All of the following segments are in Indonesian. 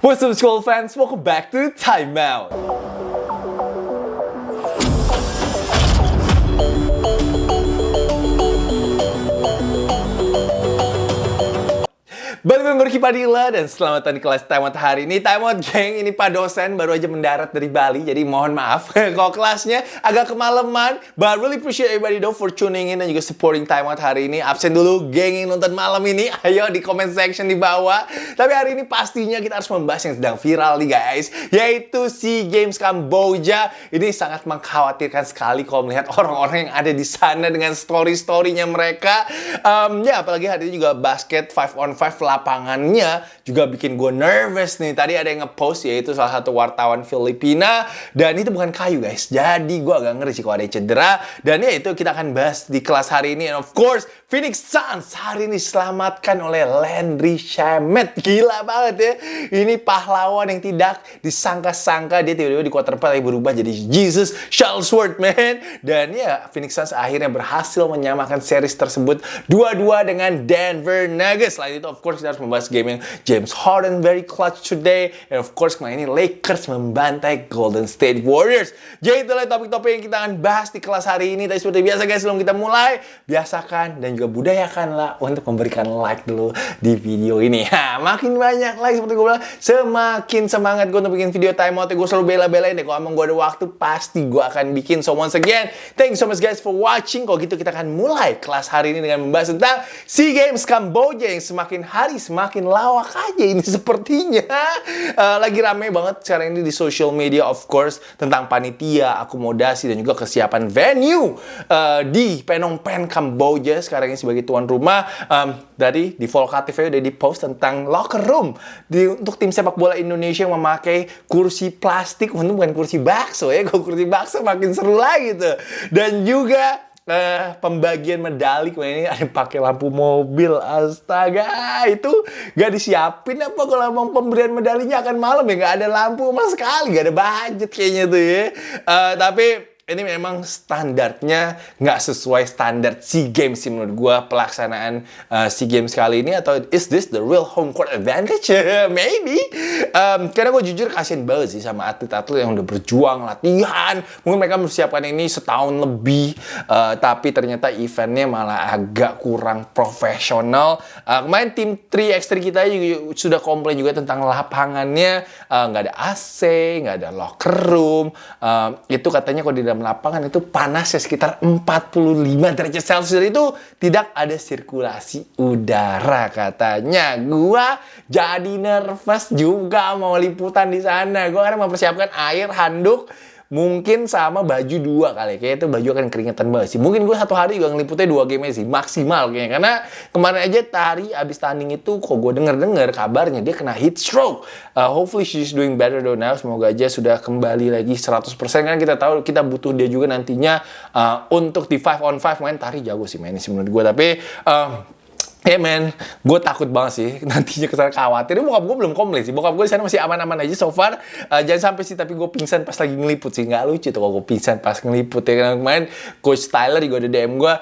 What's up school fans, welcome back to Time Balik dengan Gorky Padilla dan selamat datang di kelas Time Out hari ini. Time geng, ini Pak dosen baru aja mendarat dari Bali, jadi mohon maaf kalau kelasnya agak kemalaman. But really appreciate everybody though for tuning in dan juga supporting Time Out hari ini. Absen dulu geng yang nonton malam ini, ayo di comment section di bawah. Tapi hari ini pastinya kita harus membahas yang sedang viral nih guys, yaitu SEA Games Kamboja. Ini sangat mengkhawatirkan sekali kalau melihat orang-orang yang ada di sana dengan story-storynya mereka. Um, ya apalagi hari ini juga basket 5 on 5 lapangannya juga bikin gue nervous nih. Tadi ada yang ngepost yaitu salah satu wartawan Filipina dan itu bukan kayu guys. Jadi gue agak ngeri sih kalau ada cedera dan ya itu kita akan bahas di kelas hari ini. And of course Phoenix Suns hari ini diselamatkan oleh Landry Shamet. Gila banget ya. Ini pahlawan yang tidak disangka-sangka dia tiba-tiba di quarter 4 berubah jadi Jesus Shuttlesworth man. Dan ya Phoenix Suns akhirnya berhasil menyamakan series tersebut 2-2 dengan Denver Nuggets. Selain itu of course kita harus membahas game yang James Harden very clutch today. And of course kemarin ini Lakers membantai Golden State Warriors. Jadi itulah topik-topik yang kita akan bahas di kelas hari ini. Tapi seperti biasa guys sebelum kita mulai, biasakan dan juga budayakanlah untuk memberikan like dulu di video ini. Ha, makin banyak like seperti gue bilang, semakin semangat gue untuk bikin video time out. Gue selalu bela-belain deh. Kalau emang gue ada waktu, pasti gue akan bikin. So once again, thank you so much guys for watching. Kalau gitu kita akan mulai kelas hari ini dengan membahas tentang SEA Games Kamboja yang semakin hari semakin lawak aja ini sepertinya. Uh, lagi rame banget sekarang ini di social media of course tentang panitia, akomodasi dan juga kesiapan venue uh, di Phnom Penh Kamboja sekarang ini sebagai tuan rumah. Um, dari di Volkatif udah di post tentang locker room. Di untuk tim sepak bola Indonesia yang memakai kursi plastik untuk bukan kursi bakso ya kalau kursi bakso makin seru lagi tuh. Dan juga uh, pembagian medali kemarin ini ada pakai lampu mobil. Astaga itu gak disiapin apa kalau emang pemberian medalinya akan malam ya? Nggak ada lampu sama sekali gak ada budget kayaknya tuh ya. Uh, tapi ini memang standarnya nggak sesuai standar SEA Games sih menurut gue pelaksanaan uh, SEA Games kali ini atau is this the real home court advantage? Maybe. Um, karena gue jujur kasihan banget sih sama atlet-atlet yang udah berjuang latihan. Mungkin mereka mempersiapkan ini setahun lebih, uh, tapi ternyata eventnya malah agak kurang profesional. Uh, kemarin tim 3x3 kita juga sudah komplain juga tentang lapangannya nggak uh, ada AC, nggak ada locker room. Uh, itu katanya kalau di dalam dalam lapangan itu panas ya sekitar 45 derajat Celcius itu tidak ada sirkulasi udara katanya. Gua jadi nervous juga mau liputan di sana. Gua karena mempersiapkan air, handuk, mungkin sama baju dua kali. Kayak itu baju akan keringetan banget sih. Mungkin gue satu hari juga ngeliputnya dua game sih maksimal kayaknya. Karena kemarin aja Tari abis tanding itu kok gue denger dengar kabarnya dia kena heat stroke. Uh, hopefully she's doing better though now. Semoga aja sudah kembali lagi 100% kan kita tahu kita butuh dia juga nantinya uh, untuk di 5 on 5 main Tari jago sih mainnya sih menurut gue tapi uh, Ya yeah, men, gue takut banget sih nantinya ke sana khawatir. Bokap gue belum komplain sih. Bokap gue sana masih aman-aman aja so far. Uh, jangan sampai sih tapi gue pingsan pas lagi ngeliput sih. Nggak lucu tuh kalau gue pingsan pas ngeliput ya. Karena kemarin Coach Tyler juga ada DM gue,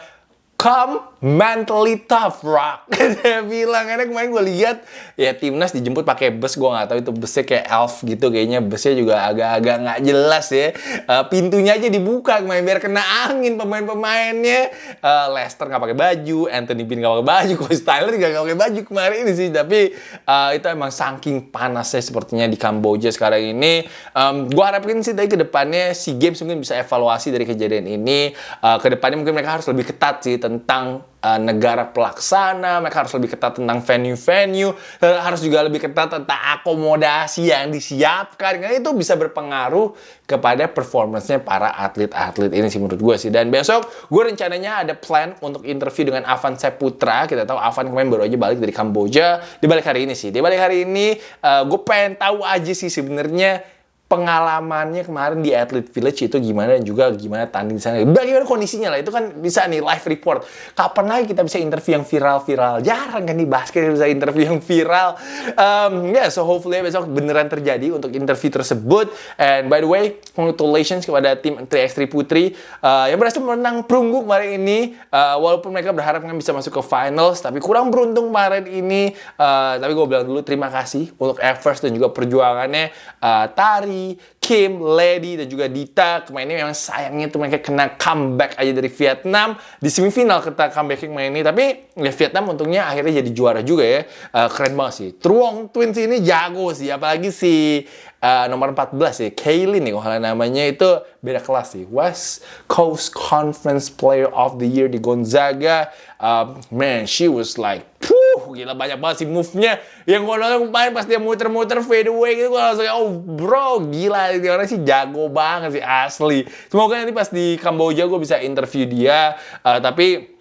come mentally tough rock. Dia bilang karena kemarin gue lihat ya timnas dijemput pakai bus gue nggak tahu itu busnya kayak elf gitu kayaknya busnya juga agak-agak nggak jelas ya. Uh, pintunya aja dibuka kemarin biar kena angin pemain-pemainnya. Uh, Leicester nggak pakai baju Anthony Bean nggak pakai baju Coach Tyler juga nggak pakai baju kemarin ini sih. Tapi uh, itu emang saking panasnya sepertinya di Kamboja sekarang ini. Um, gue harapin sih dari ke depannya si games mungkin bisa evaluasi dari kejadian ini. Uh, ke depannya mungkin mereka harus lebih ketat sih uh, negara pelaksana, mereka harus lebih ketat tentang venue-venue, harus juga lebih ketat tentang akomodasi yang disiapkan, karena itu bisa berpengaruh kepada performance-nya para atlet-atlet ini sih menurut gue sih. Dan besok gue rencananya ada plan untuk interview dengan Avan Seputra, kita tahu Avan kemarin baru aja balik dari Kamboja, di balik hari ini sih. Di balik hari ini uh, gue pengen tahu aja sih sebenarnya pengalamannya kemarin di Athlete Village itu gimana dan juga gimana tanding di sana. Bagaimana kondisinya lah itu kan bisa nih live report. Kapan lagi kita bisa interview yang viral-viral? Jarang kan di basket bisa interview yang viral. Um, ya, yeah, so hopefully besok beneran terjadi untuk interview tersebut. And by the way, congratulations kepada tim 3x3 Putri uh, yang berhasil menang perunggu kemarin ini. Uh, walaupun mereka berharap kan bisa masuk ke finals, tapi kurang beruntung kemarin ini. Uh, tapi gue bilang dulu terima kasih untuk efforts dan juga perjuangannya uh, Tari Kim, Lady, dan juga Dita. Kemarin ini memang sayangnya tuh mereka kena comeback aja dari Vietnam. Di semifinal kita comeback kemarin ini. Tapi ya Vietnam untungnya akhirnya jadi juara juga ya. Uh, keren banget sih. Truong Twins ini jago sih. Apalagi si uh, nomor 14 ya. Kaylin nih kalau namanya itu beda kelas sih. West Coast Conference Player of the Year di Gonzaga. Uh, man, she was like, Puh, gila banyak banget sih move-nya. Yang gue nonton kemarin pas dia muter-muter fade away gitu, gue langsung, oh bro, gila. Ini orang sih jago banget sih, asli. Semoga nanti pas di Kamboja gue bisa interview dia. Uh, tapi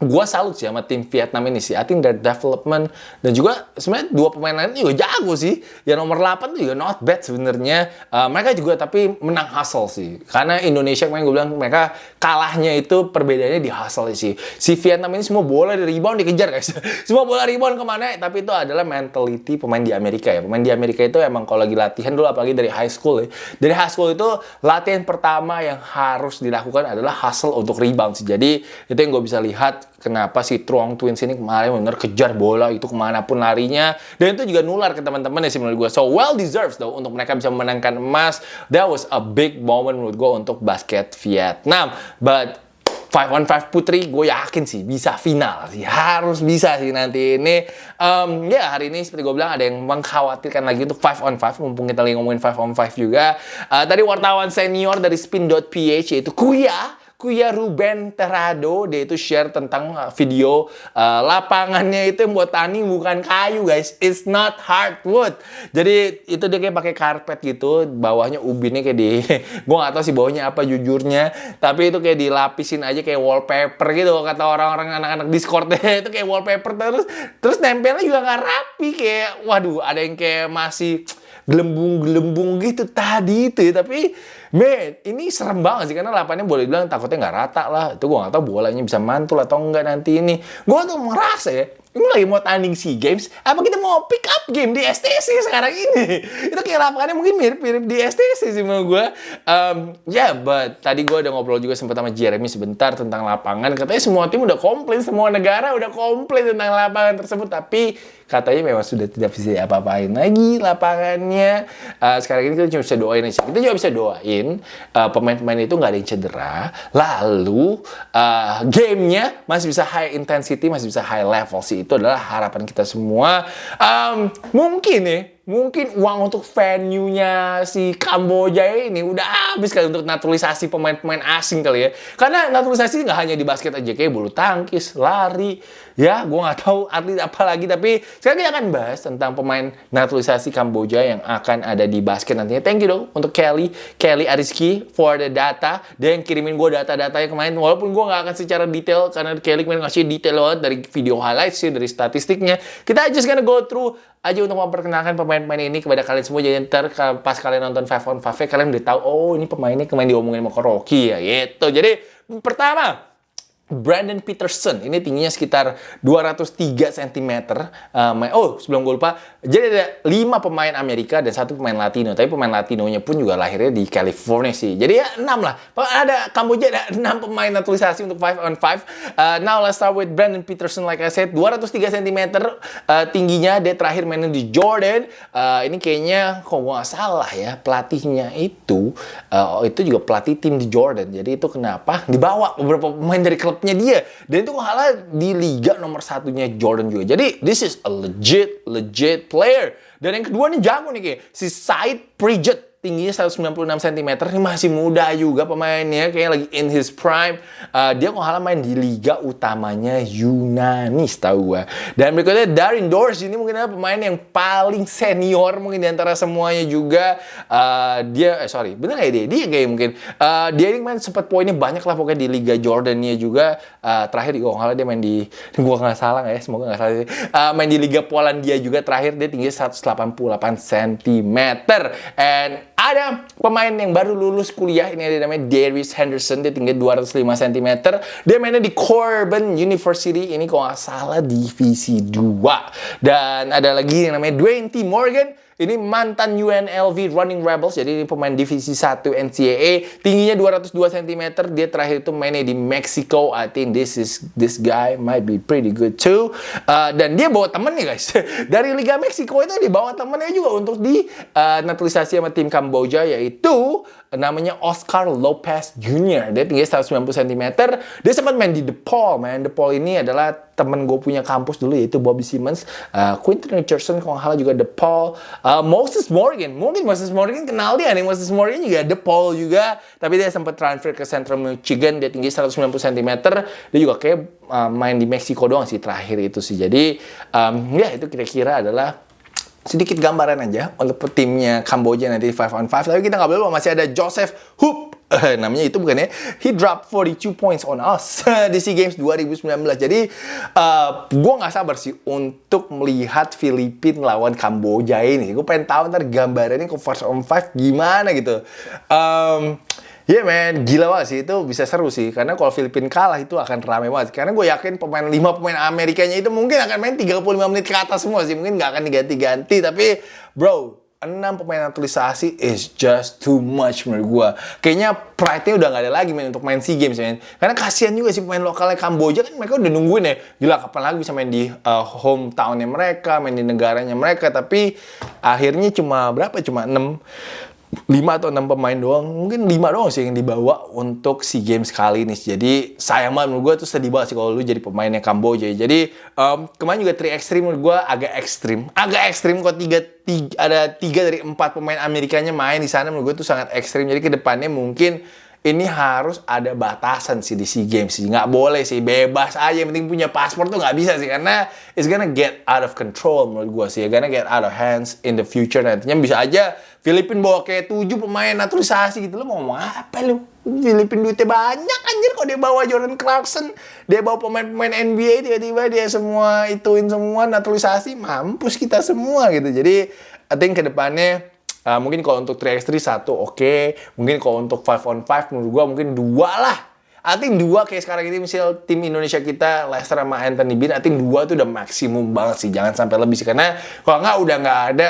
gue salut sih sama tim Vietnam ini sih. I think their development dan juga sebenarnya dua pemain lain juga jago sih. Yang nomor 8 tuh juga not bad sebenarnya. Uh, mereka juga tapi menang hustle sih. Karena Indonesia kemarin gue bilang mereka kalahnya itu perbedaannya di hustle sih. Si Vietnam ini semua bola di rebound dikejar guys. semua bola rebound ke mana? Tapi itu adalah mentality pemain di Amerika ya. Pemain di Amerika itu emang kalau lagi latihan dulu apalagi dari high school ya. Dari high school itu latihan pertama yang harus dilakukan adalah hustle untuk rebound sih. Jadi itu yang gue bisa lihat kenapa si Truong Twins ini kemarin benar kejar bola itu ke mana pun larinya. Dan itu juga nular ke teman-teman ya sih menurut gue so well deserves though untuk mereka bisa memenangkan emas. That was a big moment menurut gue untuk basket Vietnam. But 5 on 5 putri gue yakin sih bisa final sih. Harus bisa sih nanti ini. Um, ya hari ini seperti gue bilang ada yang mengkhawatirkan lagi untuk 5 on 5 mumpung kita lagi ngomongin 5 on 5 juga. Uh, tadi wartawan senior dari spin.ph yaitu Kuya Kuya Ruben Terado dia itu share tentang uh, video uh, lapangannya itu yang buat tani bukan kayu guys it's not hardwood jadi itu dia kayak pakai karpet gitu bawahnya ubinnya kayak di gue gak tahu sih bawahnya apa jujurnya tapi itu kayak dilapisin aja kayak wallpaper gitu kata orang-orang anak-anak discord itu kayak wallpaper terus terus nempelnya juga nggak rapi kayak waduh ada yang kayak masih gelembung-gelembung gitu tadi itu ya. Tapi, man, ini serem banget sih. Karena lapannya boleh bilang takutnya nggak rata lah. Itu gue nggak tahu bolanya bisa mantul atau enggak nanti ini. Gue tuh merasa ya, ini lagi mau tanding SEA Games, apa kita mau pick up game di STC sekarang ini? Itu kayak lapangannya mungkin mirip-mirip di STC sih menurut gue. Um, ya, yeah, tadi gue udah ngobrol juga sempat sama Jeremy sebentar tentang lapangan. Katanya semua tim udah komplain, semua negara udah komplain tentang lapangan tersebut. Tapi katanya memang sudah tidak bisa apa-apain lagi lapangannya. Uh, sekarang ini kita cuma bisa doain aja. Kita juga bisa doain uh, pemain-pemain itu nggak ada yang cedera. Lalu uh, gamenya masih bisa high intensity, masih bisa high level sih itu adalah harapan kita semua. Um, mungkin nih, mungkin uang untuk venue-nya si Kamboja ini udah habis kali untuk naturalisasi pemain-pemain asing kali ya. Karena naturalisasi nggak hanya di basket aja, kayak bulu tangkis, lari, ya gue nggak tahu atlet apa lagi. Tapi sekarang kita akan bahas tentang pemain naturalisasi Kamboja yang akan ada di basket nantinya. Thank you dong untuk Kelly, Kelly Ariski for the data. Dia yang kirimin gue data-datanya kemarin. Walaupun gue nggak akan secara detail karena Kelly kemarin ngasih detail banget dari video highlights sih, dari statistiknya. Kita just gonna go through aja untuk memperkenalkan pemain-pemain ini kepada kalian semua. Jadi ntar pas kalian nonton Five on Five kalian udah tahu oh ini pemain ini kemarin diomongin sama Rocky ya gitu. Jadi pertama Brandon Peterson ini tingginya sekitar 203 cm. Uh, oh, sebelum gue lupa, jadi ada 5 pemain Amerika dan satu pemain Latino. Tapi pemain Latinonya pun juga lahirnya di California sih. Jadi ya 6 lah. Ada Kamboja ada 6 pemain naturalisasi untuk 5 on 5. Uh, now let's start with Brandon Peterson like I said, 203 cm uh, tingginya. Dia terakhir main di Jordan. Uh, ini kayaknya kok gak salah ya, pelatihnya itu uh, itu juga pelatih tim di Jordan. Jadi itu kenapa dibawa beberapa pemain dari klub klubnya dia. Dan itu kalah di liga nomor satunya Jordan juga. Jadi this is a legit, legit player. Dan yang kedua nih jago nih kayak si Said Pridget tingginya 196 cm ini masih muda juga pemainnya kayak lagi in his prime. Uh, dia kok main di liga utamanya Yunani tahu gua. Dan berikutnya Darin Dors ini mungkin adalah pemain yang paling senior mungkin di antara semuanya juga. Uh, dia eh sorry bener gak ya dia dia kayak mungkin uh, dia ini main sempat poinnya banyak lah pokoknya di liga Jordania juga. Uh, terakhir di halah dia main di gua nggak salah ya? Semoga nggak salah uh, main di liga Polandia juga terakhir dia tinggi 188 cm and ada pemain yang baru lulus kuliah ini ada namanya Darius Henderson dia tinggi 205 cm dia mainnya di Corbin University ini kalau nggak salah divisi 2 dan ada lagi yang namanya Dwayne T. Morgan ini mantan UNLV Running Rebels, jadi ini pemain divisi 1 NCAA. Tingginya 202 cm, dia terakhir itu mainnya di Mexico. I think this is this guy might be pretty good too. Uh, dan dia bawa temennya guys. Dari Liga Meksiko itu dia bawa temennya juga untuk di uh, naturalisasi sama tim Kamboja yaitu namanya Oscar Lopez Jr. Dia tinggi 190 cm. Dia sempat main di DePaul, man. DePaul ini adalah temen gue punya kampus dulu yaitu Bobby Simmons, uh, Quinton Richardson kalau nggak juga DePaul, uh, Moses Morgan. Mungkin Moses Morgan kenal dia nih. Moses Morgan juga DePaul juga, tapi dia sempat transfer ke Central Michigan. Dia tinggi 190 cm. Dia juga kayak uh, main di Meksiko doang sih terakhir itu sih. Jadi um, ya itu kira-kira adalah sedikit gambaran aja untuk timnya Kamboja nanti 5 on 5. Tapi kita nggak boleh masih ada Joseph Hoop. namanya itu bukan ya? He dropped 42 points on us di SEA Games 2019. Jadi uh, gue nggak sabar sih untuk melihat Filipina lawan Kamboja ini. Gue pengen tahu ntar gambarannya ke first on 5 gimana gitu. Um, yeah, man, gila banget sih itu bisa seru sih karena kalau Filipina kalah itu akan rame banget. Karena gue yakin pemain 5 pemain Amerikanya itu mungkin akan main 35 menit ke atas semua sih, mungkin nggak akan diganti-ganti. Tapi bro, 6 pemain naturalisasi is just too much menurut gue. Kayaknya pride-nya udah nggak ada lagi main untuk main SEA Games man. Karena kasihan juga sih pemain lokalnya Kamboja kan mereka udah nungguin ya. Gila kapan lagi bisa main di uh, hometownnya mereka, main di negaranya mereka. Tapi akhirnya cuma berapa? Cuma 6 5 atau 6 pemain doang, mungkin 5 doang sih yang dibawa untuk SEA Games kali ini. Jadi sayang banget menurut gue tuh sedih banget sih kalau lu jadi pemainnya Kamboja. Jadi um, kemarin juga 3 ekstrim menurut gue agak ekstrim. Agak ekstrim kok tiga, tiga, ada 3 dari 4 pemain Amerikanya main di sana menurut gue tuh sangat ekstrim. Jadi ke depannya mungkin ini harus ada batasan sih di SEA Games sih. Nggak boleh sih, bebas aja. Yang penting punya paspor tuh nggak bisa sih. Karena it's gonna get out of control menurut gue sih. Gonna get out of hands in the future. Nantinya bisa aja Filipin bawa kayak tujuh pemain naturalisasi gitu. Lo mau ngomong apa lu? Filipin duitnya banyak anjir kok dia bawa Jordan Clarkson. Dia bawa pemain-pemain NBA tiba-tiba dia semua ituin semua naturalisasi. Mampus kita semua gitu. Jadi I think ke depannya Uh, mungkin kalau untuk 3x3 satu oke. Okay. Mungkin kalau untuk 5 on 5 menurut gua mungkin dua lah. I dua kayak sekarang ini misal tim Indonesia kita Leicester sama Anthony Bean, I think dua itu udah maksimum banget sih. Jangan sampai lebih sih karena kalau nggak udah nggak ada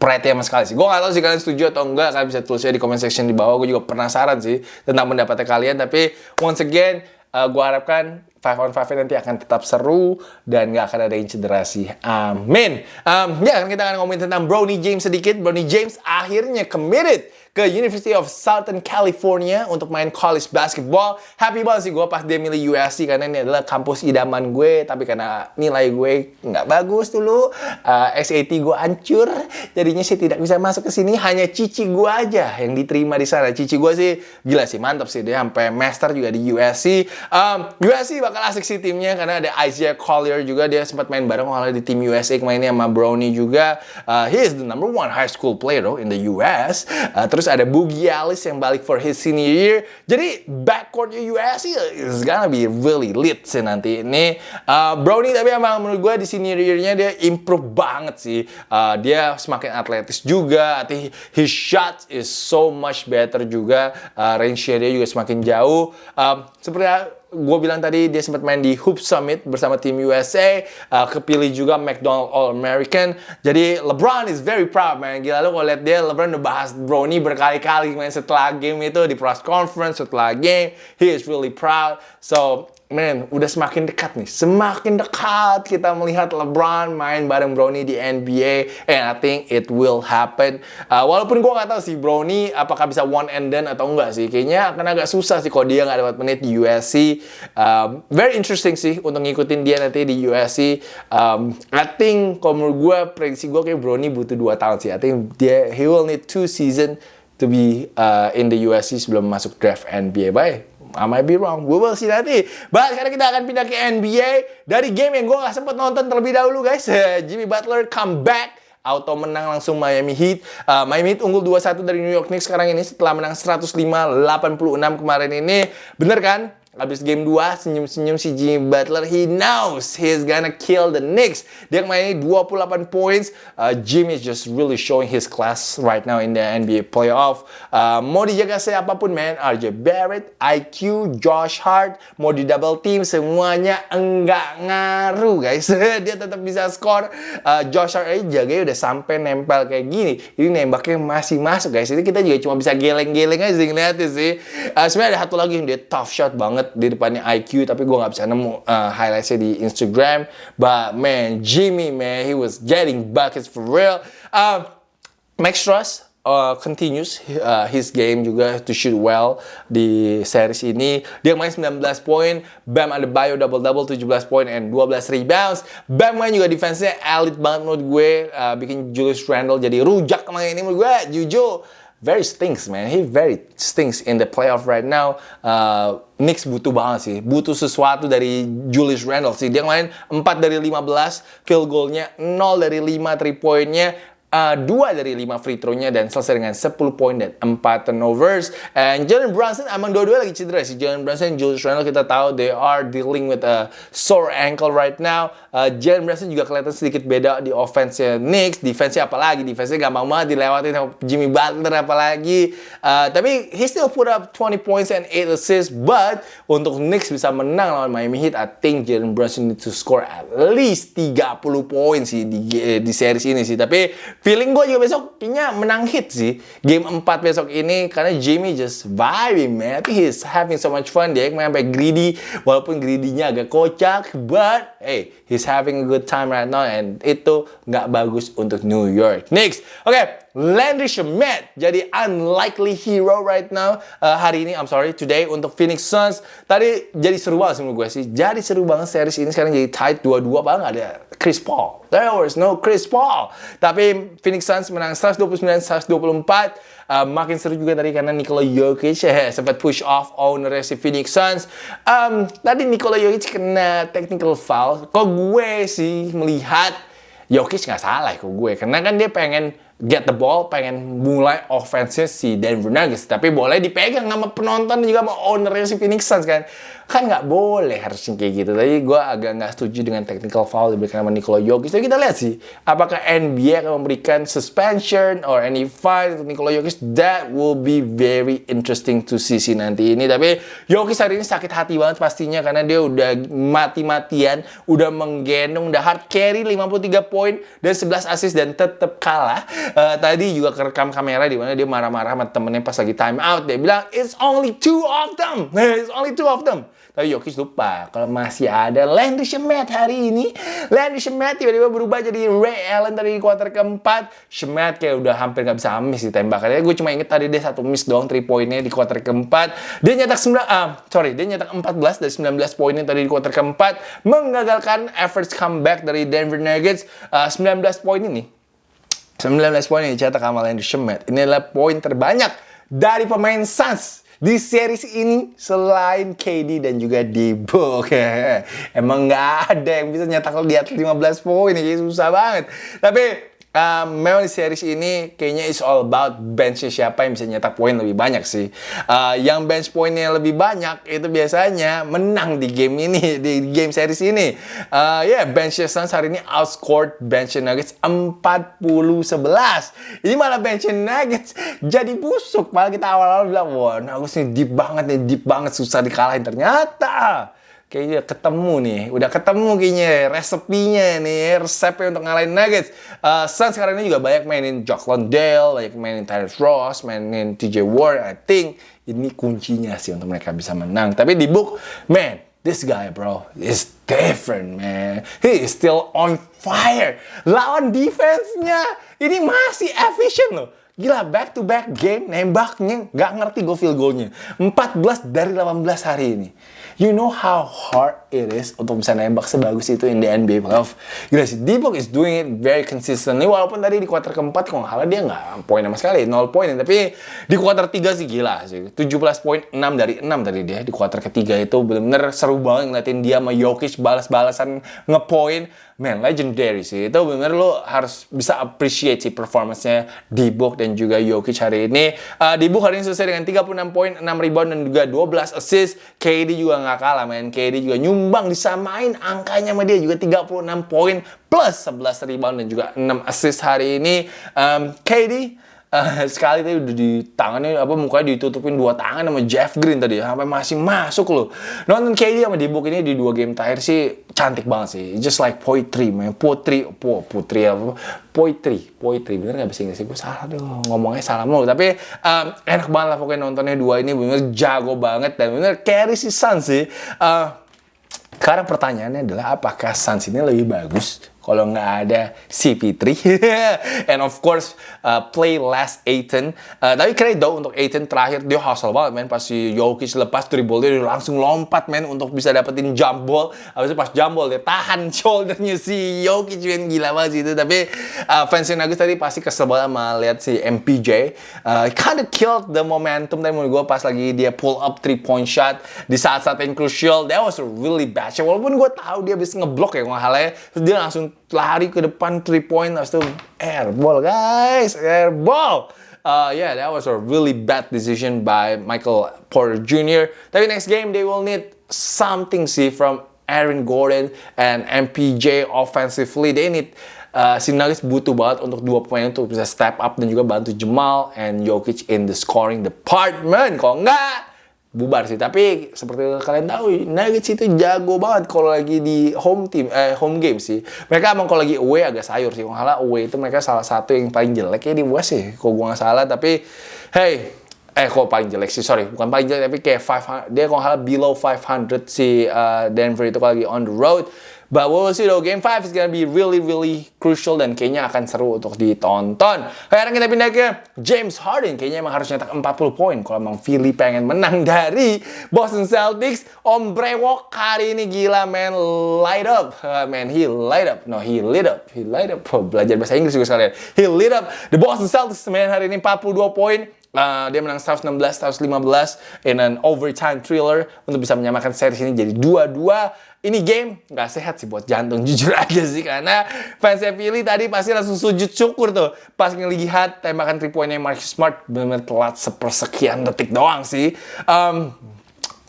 pride sama sekali sih. Gue gak tau sih kalian setuju atau enggak. Kalian bisa tulisnya di comment section di bawah. Gue juga penasaran sih tentang pendapatnya kalian. Tapi once again, uh, gue harapkan 5 on 5 nanti akan tetap seru dan nggak akan ada yang cedera sih. Amin. Um, ya, kan kita akan ngomongin tentang Brownie James sedikit. Brownie James akhirnya committed ke University of Southern California untuk main college basketball. Happy banget sih gue pas dia milih USC karena ini adalah kampus idaman gue. Tapi karena nilai gue nggak bagus dulu, uh, SAT gue hancur, jadinya sih tidak bisa masuk ke sini. Hanya cici gue aja yang diterima di sana. Cici gue sih gila sih, mantap sih dia sampai master juga di USC. Um, USC bakal asik sih timnya karena ada Isaiah Collier juga dia sempat main bareng kalau di tim USA kemainnya sama Brownie juga. Uh, he is the number one high school player though in the US. Uh, terus Terus ada Boogie Alice yang balik for his senior year. Jadi backcourtnya USC is gonna be really lit sih nanti ini. Uh, Brownie tapi emang menurut gue di senior year-nya dia improve banget sih. Uh, dia semakin atletis juga. Artinya his shot is so much better juga. Uh, range-nya dia juga semakin jauh. Uh, seperti gue bilang tadi dia sempat main di Hoop Summit bersama tim USA, uh, kepilih juga McDonald All American. Jadi LeBron is very proud man. Gila lu kalau lihat dia LeBron udah bahas Brownie berkali-kali main setelah game itu di press conference setelah game. He is really proud. So man, udah semakin dekat nih. Semakin dekat kita melihat LeBron main bareng Brownie di NBA. And I think it will happen. Uh, walaupun gue nggak tahu sih Brownie apakah bisa one and done atau enggak sih. Kayaknya akan agak susah sih kalau dia nggak dapat menit di USC. Um, very interesting sih untuk ngikutin dia nanti di USC. Um, I think kalau menurut gue, prediksi gue kayak Brownie butuh 2 tahun sih. I think dia, he will need two season to be uh, in the USC sebelum masuk draft NBA. Bye. I might be wrong. We will see nanti. But sekarang kita akan pindah ke NBA. Dari game yang gue gak sempet nonton terlebih dahulu guys. Jimmy Butler come back. Auto menang langsung Miami Heat. Uh, Miami Heat unggul 2-1 dari New York Knicks sekarang ini setelah menang 105-86 kemarin ini. Bener kan? Abis game 2, senyum-senyum si Jimmy Butler. He knows he's gonna kill the Knicks. Dia kemarin 28 points. Uh, Jimmy is just really showing his class right now in the NBA playoff. Uh, mau dijaga siapa pun, man. RJ Barrett, IQ, Josh Hart, mau di double team, semuanya enggak ngaruh, guys. Dia tetap bisa skor. Uh, Josh Hart aja jaganya udah sampai nempel kayak gini. Ini nembaknya masih masuk, guys. Ini kita juga cuma bisa geleng-geleng aja ngeliatnya sih. Uh, sebenarnya ada satu lagi yang dia tough shot banget banget di depannya IQ tapi gue nggak bisa nemu uh, highlightsnya di Instagram but man Jimmy man he was getting buckets for real uh, Max Truss uh, continues uh, his game juga to shoot well di series ini. Dia main 19 poin, Bam ada bio double-double 17 poin and 12 rebounds. Bam main juga defense-nya elite banget menurut gue, uh, bikin Julius Randle jadi rujak main ini menurut gue. Jujur, very stinks man. He very stinks in the playoff right now. Uh, Knicks butuh banget sih, butuh sesuatu dari Julius Randle sih. Dia main 4 dari 15 field goalnya, 0 dari 5 three pointnya, uh, dari lima free throw-nya dan selesai dengan 10 poin dan 4 turnovers. And Jalen Brunson emang dua-dua lagi cedera sih. Jalen Brunson dan Julius Randle kita tahu they are dealing with a sore ankle right now. Uh, Jalen Brunson juga kelihatan sedikit beda di offense-nya Knicks. Defense-nya apalagi, defense-nya gampang banget dilewatin sama Jimmy Butler apalagi. Uh, tapi he still put up 20 points and 8 assists. But untuk Knicks bisa menang lawan Miami Heat, I think Jalen Brunson need to score at least 30 poin sih di, di series ini sih. Tapi Feeling gue juga besok kayaknya menang hit sih. Game 4 besok ini karena Jimmy just vibing man. He's having so much fun. Dia main sampai greedy. Walaupun greedy-nya agak kocak. But hey, he's having a good time right now. And itu nggak bagus untuk New York Knicks. Oke, okay, Landry Shamet jadi unlikely hero right now uh, hari ini I'm sorry today untuk Phoenix Suns. Tadi jadi seru banget menurut gue sih. Jadi seru banget series ini sekarang jadi tight dua-dua banget ada Chris Paul. There was no Chris Paul. Tapi Phoenix Suns menang 129-124 uh, makin seru juga tadi karena Nikola Jokic eh, sempat push off owner si Phoenix Suns. Um, tadi Nikola Jokic kena technical foul. Kok gue sih melihat Jokic nggak salah kok gue. Karena kan dia pengen get the ball, pengen mulai offense si Denver Nuggets. Tapi boleh dipegang sama penonton juga sama ownernya si Phoenix Suns kan kan nggak boleh harusnya kayak gitu. Tapi gue agak nggak setuju dengan technical foul diberikan sama Nikola Jokic. Tapi kita lihat sih, apakah NBA akan memberikan suspension or any fine untuk Nikola Jokic? That will be very interesting to see sih nanti ini. Tapi Jokic hari ini sakit hati banget pastinya karena dia udah mati-matian, udah menggendong, udah hard carry 53 poin dan 11 assist dan tetap kalah. Uh, tadi juga kerekam kamera di mana dia marah-marah sama temennya pas lagi time out. Dia bilang, it's only two of them. It's only two of them. Tapi Jokic lupa kalau masih ada Landry Shamet hari ini. Landry Shamet tiba-tiba berubah jadi Ray Allen di kuarter keempat. Shamet kayak udah hampir nggak bisa miss di tembakannya. Gue cuma inget tadi dia satu miss doang 3 poinnya di kuarter keempat. Dia nyetak 9 ah, sorry, dia nyetak 14 dari 19 poinnya tadi di kuarter keempat mengagalkan efforts comeback dari Denver Nuggets. Uh, ah, 19 poin ini 19 poin yang dicetak sama Landry Shamet. Ini adalah poin terbanyak dari pemain Suns di series ini selain KD dan juga Debo emang nggak ada yang bisa nyetak di atas 15 poin ini susah banget tapi Uh, memang di series ini kayaknya is all about bench siapa yang bisa nyetak poin lebih banyak sih. Uh, yang bench poinnya lebih banyak itu biasanya menang di game ini, di game series ini. Uh, ya, yeah, bench Suns hari ini outscored bench Nuggets 40-11. Ini malah bench Nuggets jadi busuk. Malah kita awal-awal bilang, wah Nuggets ini deep banget nih, deep banget, susah dikalahin. Ternyata kayaknya ketemu nih, udah ketemu kayaknya resepinya nih, resepnya untuk ngalahin Nuggets. Uh, Suns sekarang ini juga banyak mainin Jock Landale, banyak mainin Tyrese Ross, mainin TJ Ward. I think ini kuncinya sih untuk mereka bisa menang. Tapi di book, man, this guy bro is different man. He is still on fire. Lawan defense-nya ini masih efficient loh. Gila, back to back game, nembaknya nggak ngerti gue field goalnya. 14 dari 18 hari ini. You know how hard it is untuk bisa nembak sebagus itu in the NBA playoff. Gila sih, D-Book is doing it very consistently. Walaupun tadi di kuarter keempat, kalau nggak dia nggak poin sama sekali, 0 poin. Tapi di kuarter tiga sih gila sih. 17 poin, 6 dari 6 tadi dia. Di kuarter ketiga itu benar-benar seru banget ngeliatin dia sama Jokic balas-balasan ngepoin man legendary sih. Itu bener lo harus bisa appreciate sih performance-nya di Book dan juga Jokic hari ini. Uh, di Book hari ini selesai dengan 36 poin, 6 rebound dan juga 12 assist. KD juga nggak kalah man. KD juga nyumbang disamain angkanya sama dia juga 36 poin plus 11 rebound dan juga 6 assist hari ini. Um, KD sekali tadi udah di tangannya apa mukanya ditutupin dua tangan sama Jeff Green tadi. Sampai masih masuk loh. Nonton KD sama Dibuk ini di dua game terakhir sih cantik banget sih. Just like poetry man. Poetry po putri apa? Poetry poetry. Bener nggak bisa Inggris gue salah deh ngomongnya salah mulu. Tapi um, enak banget lah pokoknya nontonnya dua ini. Bener jago banget dan bener carry si Suns sih. Uh, sekarang pertanyaannya adalah apakah Suns ini lebih bagus kalau nggak ada CP3 and of course uh, play less Aiton uh, tapi dong untuk Aiton terakhir dia hustle banget men. Pas si Jokic lepas dribble dia langsung lompat men untuk bisa dapetin jump ball. Habis itu pas jump ball dia tahan shouldernya si Jokic men. Gila banget sih itu. Tapi uh, fans Nuggets tadi pasti kesel banget sama lihat si MPJ uh, of killed the momentum tadi menurut gue pas lagi dia pull up three point shot di saat-saat yang crucial. That was really bad shot. Walaupun gue tahu dia bisa ngeblok ya halnya terus dia langsung lari ke depan three point habis itu airball guys airball uh, yeah that was a really bad decision by Michael Porter Jr. tapi next game they will need something sih from Aaron Gordon and MPJ offensively they need uh, si butuh banget untuk dua pemain untuk bisa step up dan juga bantu Jamal and Jokic in the scoring department. Kalau enggak, bubar sih. Tapi seperti kalian tahu, Nuggets itu jago banget kalau lagi di home team, eh home game sih. Mereka emang kalau lagi away agak sayur sih. Kalau salah away itu mereka salah satu yang paling jelek ya di West sih. Kalau gue nggak salah, tapi hey, eh kok paling jelek sih sorry bukan paling jelek tapi kayak 500 dia kalau salah below 500 si uh, Denver itu kalau lagi on the road But we'll see though, Game 5 is gonna be really, really crucial dan kayaknya akan seru untuk ditonton. Sekarang kita pindah ke James Harden. Kayaknya emang harus nyetak 40 poin kalau emang Philly pengen menang dari Boston Celtics. Om Brewok hari ini gila, man. Light up. Uh, man, he light up. No, he lit up. He light up. Oh, belajar bahasa Inggris juga sekalian. He lit up. The Boston Celtics, man, hari ini 42 poin. Uh, dia menang 116, 115 in an overtime thriller untuk bisa menyamakan series ini jadi 2-2 ini game nggak sehat sih buat jantung jujur aja sih karena fans Philly tadi pasti langsung sujud syukur tuh. Pas ngelihat tembakan 3 pointnya Marcus Smart benar-benar telat sepersekian detik doang sih. Um,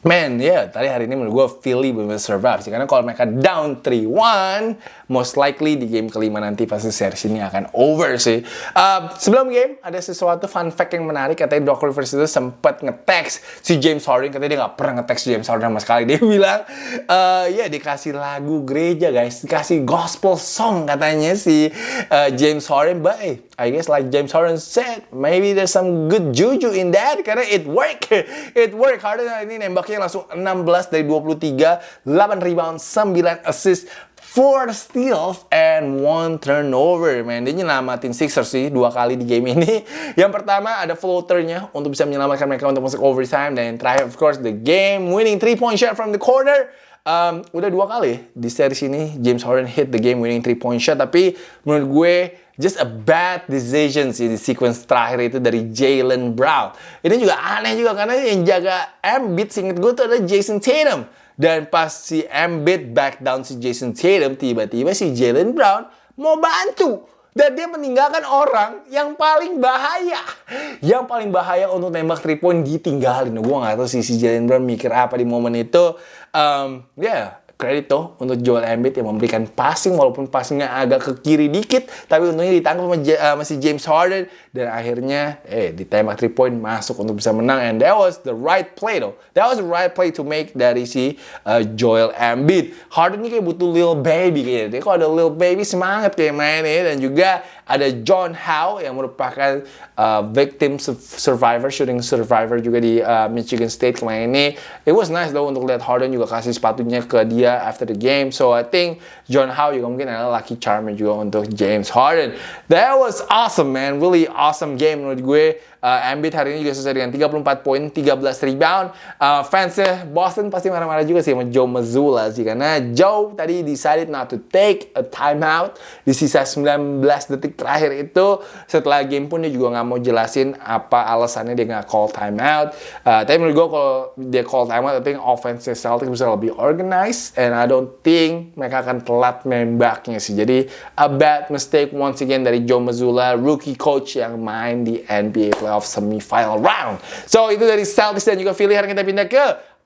Man, ya yeah, tadi hari ini menurut gue Philly benar survive sih. Karena kalau mereka down 3-1, most likely di game kelima nanti pasti series ini akan over sih. Uh, sebelum game, ada sesuatu fun fact yang menarik. Katanya Doc Rivers itu sempat nge-text si James Harden. Katanya dia nggak pernah nge-text James Harden sama sekali. Dia bilang, uh, ya dikasih lagu gereja guys. Dikasih gospel song katanya si uh, James Harden. But I guess like James Harden said, maybe there's some good juju in that. Karena it work. It work. Harden ini nembaknya langsung 16 dari 23, 8 rebound, 9 assist, 4 steals, and 1 turnover. Man, dia nyelamatin Sixers sih dua kali di game ini. Yang pertama ada floaternya untuk bisa menyelamatkan mereka untuk masuk overtime. Dan yang terakhir, of course, the game winning 3-point shot from the corner. Um, udah dua kali di series ini James Harden hit the game winning 3-point shot. Tapi menurut gue just a bad decision sih di sequence terakhir itu dari Jalen Brown. Ini juga aneh juga karena yang jaga Embiid singkat gue tuh ada Jason Tatum. Dan pas si Embiid back down si Jason Tatum, tiba-tiba si Jalen Brown mau bantu. Dan dia meninggalkan orang yang paling bahaya. Yang paling bahaya untuk nembak 3 point ditinggalin. Gue gak tahu sih si Jalen Brown mikir apa di momen itu. Um, ya, yeah, kredit tuh untuk Joel Embiid yang memberikan passing walaupun passingnya agak ke kiri dikit tapi untungnya ditangkap sama, uh, masih James Harden dan akhirnya eh ditembak 3 point masuk untuk bisa menang. And that was the right play though. That was the right play to make dari si uh, Joel Embiid. Harden ini kayak butuh little baby kayaknya. Dia kalau ada little baby semangat kayak mainnya. Dan juga ada John Howe yang merupakan uh, victim survivor, shooting survivor juga di uh, Michigan State kemarin ini. It was nice though untuk lihat Harden juga kasih sepatunya ke dia after the game. So I think John Howe juga mungkin adalah lucky charmer juga untuk James Harden. That was awesome man, really awesome game menurut gue. Uh, Embiid hari ini juga selesai dengan 34 poin, 13 rebound. Uh, fansnya Boston pasti marah-marah juga sih sama Joe Mazzulla sih. Karena Joe tadi decided not to take a timeout di sisa 19 detik terakhir itu. Setelah game pun dia juga nggak mau jelasin apa alasannya dia nggak call timeout. Uh, tapi menurut gue kalau dia call timeout, I think offense Celtics bisa lebih organized and I don't think mereka akan telat nembaknya sih. Jadi a bad mistake once again dari Joe Mazzulla, rookie coach yang main di NBA playoff semifinal round. So itu dari Celtics dan juga Philly. Hari kita pindah ke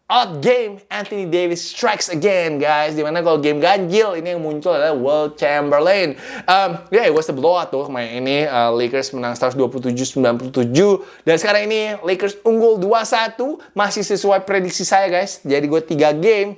Out game. Anthony Davis strikes again guys. Di mana kalau game ganjil ini yang muncul adalah Will Chamberlain. Um, ya yeah, it was the blowout tuh kemarin ini. Uh, Lakers menang 127-97 dan sekarang ini Lakers unggul 2-1 masih sesuai prediksi saya guys. Jadi gue 3 game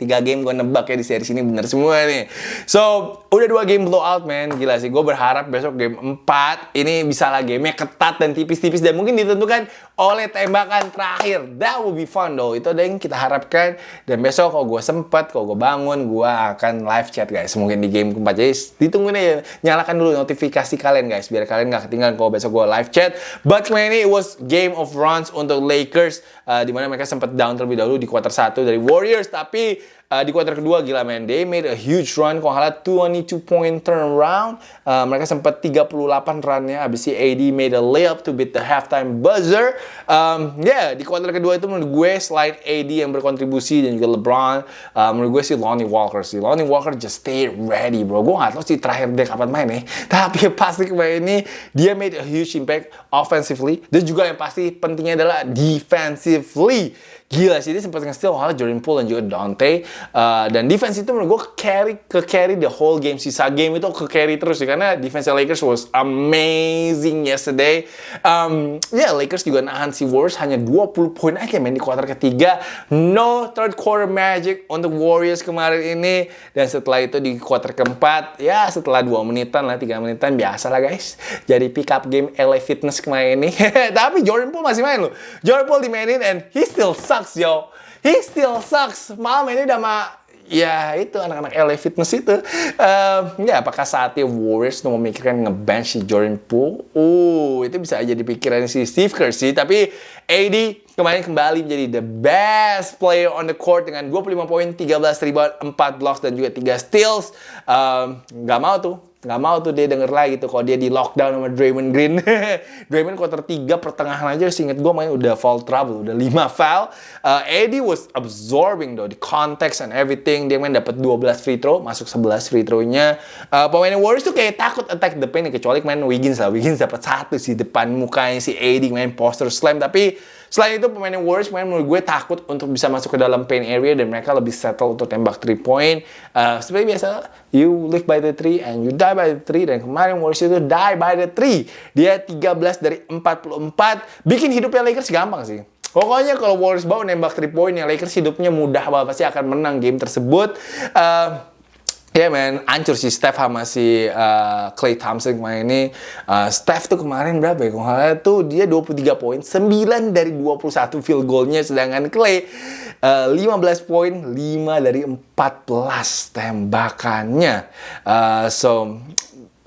tiga game gue nebak ya di series ini bener semua nih. So, udah dua game blowout man, gila sih. Gue berharap besok game 4 ini bisa lah gamenya ketat dan tipis-tipis dan mungkin ditentukan oleh tembakan terakhir. That will be fun though. Itu ada yang kita harapkan. Dan besok kalau gue sempet, kalau gue bangun, gue akan live chat guys. Mungkin di game keempat. Jadi ditungguin aja. Nyalakan dulu notifikasi kalian guys. Biar kalian gak ketinggalan kalau besok gue live chat. But man, ini it was game of runs untuk Lakers. Uh, di mana mereka sempat down terlebih dahulu di quarter 1 dari Warriors. Tapi Uh, di kuarter kedua gila men, they made a huge run kalau nggak 22 point turnaround. Uh, mereka sempat 38 runnya, habis si AD made a layup to beat the halftime buzzer. Um, ya yeah, di kuarter kedua itu menurut gue selain AD yang berkontribusi dan juga LeBron, uh, menurut gue si Lonnie Walker sih. Lonnie Walker just stay ready bro. Gue nggak tahu sih terakhir dia kapan main nih, tapi pasti kemarin ini dia made a huge impact offensively dan juga yang pasti pentingnya adalah defensively. Gila sih dia sempat nge-steal hal Jordan Poole dan juga Dante. Uh, dan defense itu menurut gue carry ke carry the whole game sisa game itu ke carry terus sih karena defense Lakers was amazing yesterday. Um, ya yeah, Lakers juga nahan si Warriors hanya 20 poin aja main di kuarter ketiga. No third quarter magic untuk Warriors kemarin ini. Dan setelah itu di kuarter keempat ya setelah 2 menitan lah 3 menitan biasa lah guys. Jadi pick up game LA Fitness kemarin ini. Tapi Jordan Poole masih main loh. Jordan Poole dimainin and he still sucks sucks yo. He still sucks. Malam ini udah ma ya itu anak-anak LA Fitness itu. Uh, ya apakah saatnya Warriors mau memikirkan ngebench si Jordan Poole? Uh, itu bisa aja dipikirin si Steve Kerr sih. Tapi AD kemarin kembali menjadi the best player on the court dengan 25 poin, 13 rebound, 4 blocks dan juga 3 steals. Um, gak mau tuh nggak mau tuh dia denger lagi tuh kalau dia di lockdown sama Draymond Green. Draymond quarter 3 pertengahan aja seinget gue main udah foul trouble, udah 5 foul. Uh, Eddie was absorbing though the context and everything. Dia main dapat 12 free throw, masuk 11 free throw-nya. Uh, pemain Warriors tuh kayak takut attack the paint kecuali main Wiggins lah. Wiggins dapat satu sih depan mukanya si Eddie main poster slam tapi Selain itu pemain yang Warriors pemain menurut gue takut untuk bisa masuk ke dalam paint area dan mereka lebih settle untuk tembak 3 point. Uh, seperti biasa, you live by the 3 and you die by the 3 dan kemarin Warriors itu die by the 3. Dia 13 dari 44, bikin hidupnya Lakers gampang sih. Pokoknya kalau Warriors bawa nembak 3 point ya Lakers hidupnya mudah banget pasti akan menang game tersebut. Uh, Ya yeah, man, ancur si Steph sama si uh, Clay Thompson kemarin ini. Uh, Steph tuh kemarin berapa ya? Kalau tuh dia 23 poin, 9 dari 21 field goalnya. Sedangkan Clay uh, 15 poin, 5 dari 14 tembakannya. Uh, so,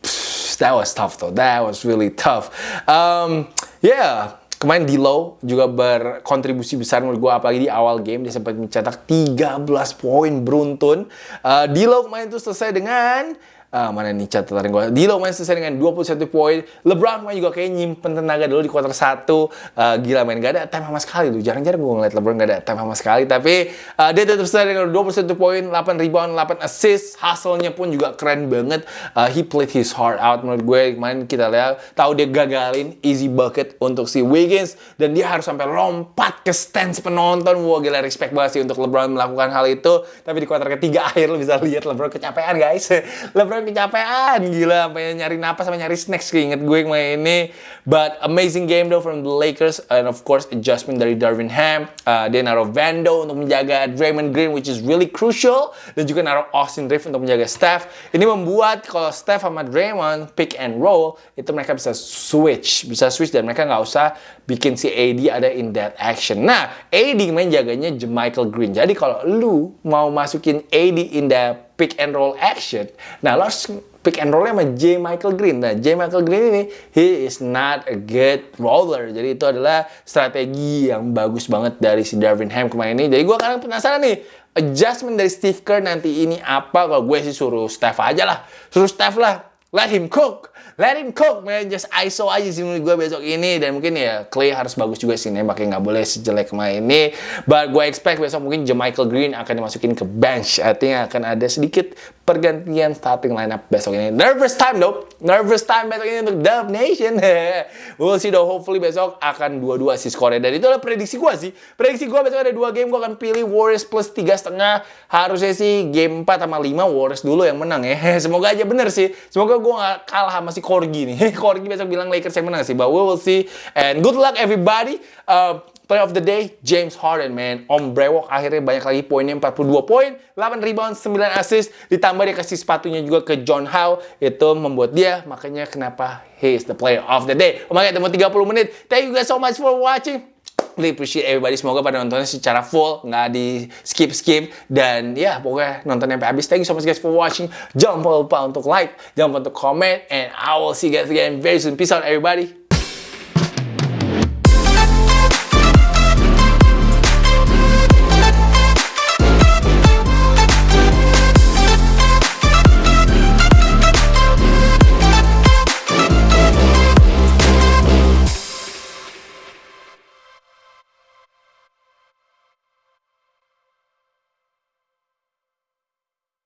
pff, that was tough though. That was really tough. Um, yeah, Kemarin Dilo juga berkontribusi besar menurut gue apalagi di awal game dia sempat mencetak 13 poin beruntun. Uh, Dilo kemarin itu selesai dengan Uh, mana nih catatan gue. Dilo main selesai dengan 21 poin. LeBron main juga kayak nyimpen tenaga dulu di kuarter 1. Uh, gila main gak ada time sama sekali tuh. Jarang-jarang gue ngeliat LeBron gak ada time sama sekali. Tapi uh, dia tetap selesai dengan 21 poin, 8 rebound, 8 assist. Hasilnya pun juga keren banget. Uh, he played his heart out menurut gue. Kemarin kita lihat tahu dia gagalin easy bucket untuk si Wiggins dan dia harus sampai lompat ke stand penonton. Wah gila respect banget sih untuk LeBron melakukan hal itu. Tapi di kuarter ketiga akhir lo bisa lihat LeBron kecapean guys. LeBron kecapean gila sampai nyari napas sampai nyari snacks keinget gue main ini. But amazing game though from the Lakers. And of course adjustment dari Darvin Ham. Uh, dia naruh Vando untuk menjaga Draymond Green which is really crucial. Dan juga naruh Austin Reeves untuk menjaga Steph. Ini membuat kalau Steph sama Draymond pick and roll itu mereka bisa switch. Bisa switch dan mereka nggak usah bikin si AD ada in that action. Nah AD main jaganya Michael Green. Jadi kalau lu mau masukin AD in the pick and roll action. Nah, lo harus pick and roll sama J. Michael Green. Nah, J. Michael Green ini, he is not a good roller. Jadi itu adalah strategi yang bagus banget dari si Darvin Ham kemarin ini. Jadi gue kadang penasaran nih, adjustment dari Steve Kerr nanti ini apa? Kalau gue sih suruh Steph aja lah. Suruh Steph lah. Let him cook. Let him cook man. Just ISO aja sih menurut gue besok ini. Dan mungkin ya Clay harus bagus juga sih nembaknya nggak boleh sejelek kemarin ini. But gue expect besok mungkin Michael Green akan dimasukin ke bench. Think akan ada sedikit pergantian starting lineup besok ini. Nervous time though nervous time besok ini untuk Dub Nation. We'll see though hopefully besok akan dua-dua sih skornya. Dan itu adalah prediksi gue sih. Prediksi gue besok ada dua game. Gue akan pilih Warriors plus tiga setengah. Harusnya sih game 4 sama 5 Warriors dulu yang menang ya. Semoga aja bener sih. Semoga gue gak kalah sama si Corgi nih. Corgi besok bilang Lakers yang menang sih. But we will see. And good luck everybody. Uh, Play of the day, James Harden, man. Om Brewok akhirnya banyak lagi poinnya, 42 poin, 8 rebound, 9 assist. Ditambah dia kasih sepatunya juga ke John Howe. Itu membuat dia, makanya kenapa he is the player of the day. Oh my God, 30 menit. Thank you guys so much for watching really appreciate everybody. Semoga pada nontonnya secara full, nggak di skip-skip. Dan ya, pokoknya nonton sampai habis. Thank you so much guys for watching. Jangan lupa untuk like, jangan lupa untuk comment. And I will see you guys again very soon. Peace out everybody.